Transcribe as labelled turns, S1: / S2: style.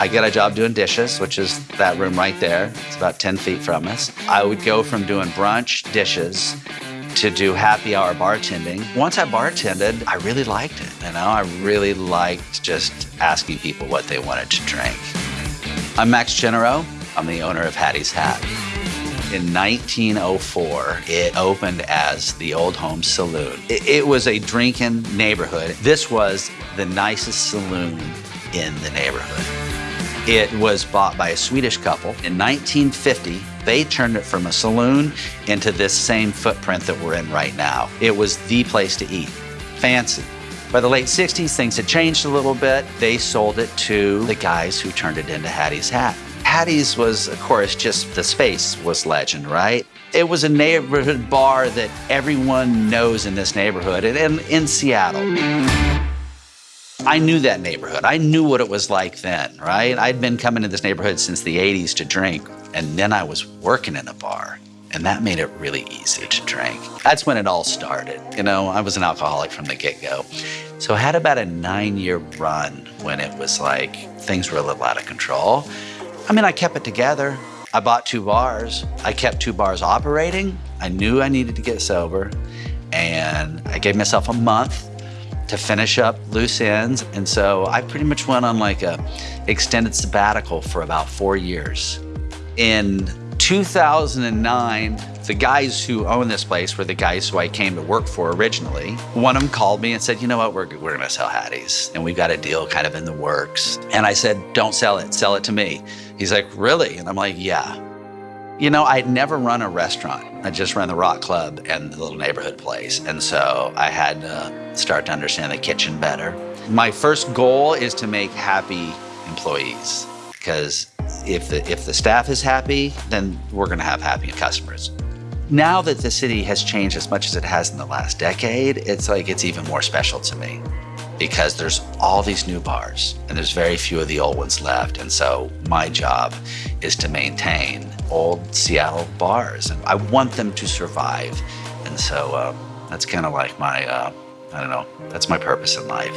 S1: I get a job doing dishes, which is that room right there. It's about 10 feet from us. I would go from doing brunch, dishes, to do happy hour bartending. Once I bartended, I really liked it. You know, I really liked just asking people what they wanted to drink. I'm Max Genereux. I'm the owner of Hattie's Hat. In 1904, it opened as the Old Home Saloon. It, it, was a drinking neighborhood. This was the nicest saloon in the neighborhood. It was bought by a Swedish couple. In 1950, they turned it from a saloon into this same footprint that we're in right now. It was the place to eat. Fancy. By the late 60s, things had changed a little bit. They sold it to the guys who turned it into Hattie's Hat. Hattie's was, of course, just the space was legend, right? It was a neighborhood bar that everyone knows in this neighborhood and, and in Seattle. I knew that neighborhood. I knew what it was like then, right? I'd been coming to this neighborhood since the 80s to drink, and then I was working in a bar, and that made it really easy to drink. That's when it all started. You know, I was an alcoholic from the get-go. So I had about a nine-year run when it was like things were a little out of control. I mean, I kept it together. I bought two bars. I kept two bars operating. I knew I needed to get sober. And I gave myself a month to finish up loose ends. And so I pretty much went on like a extended sabbatical for about four years. In 2009, the guys who own this place were the guys who I came to work for originally. One of them called me and said, you know what, we're, we're gonna sell Hattie's. And we've got a deal kind of in the works. And I said, don't sell it, sell it to me. He's like, really? And I'm like, yeah. You know, I'd never run a restaurant. I just ran the Rock Club and the little neighborhood place. And so I had to start to understand the kitchen better. My first goal is to make happy employees because if the, if the staff is happy, then we're gonna have happy customers. Now that the city has changed as much as it has in the last decade, it's like it's even more special to me because there's all these new bars and there's very few of the old ones left. And so my job is to maintain old Seattle bars. and I want them to survive. And so um, that's kind of like my, uh, I don't know, that's my purpose in life.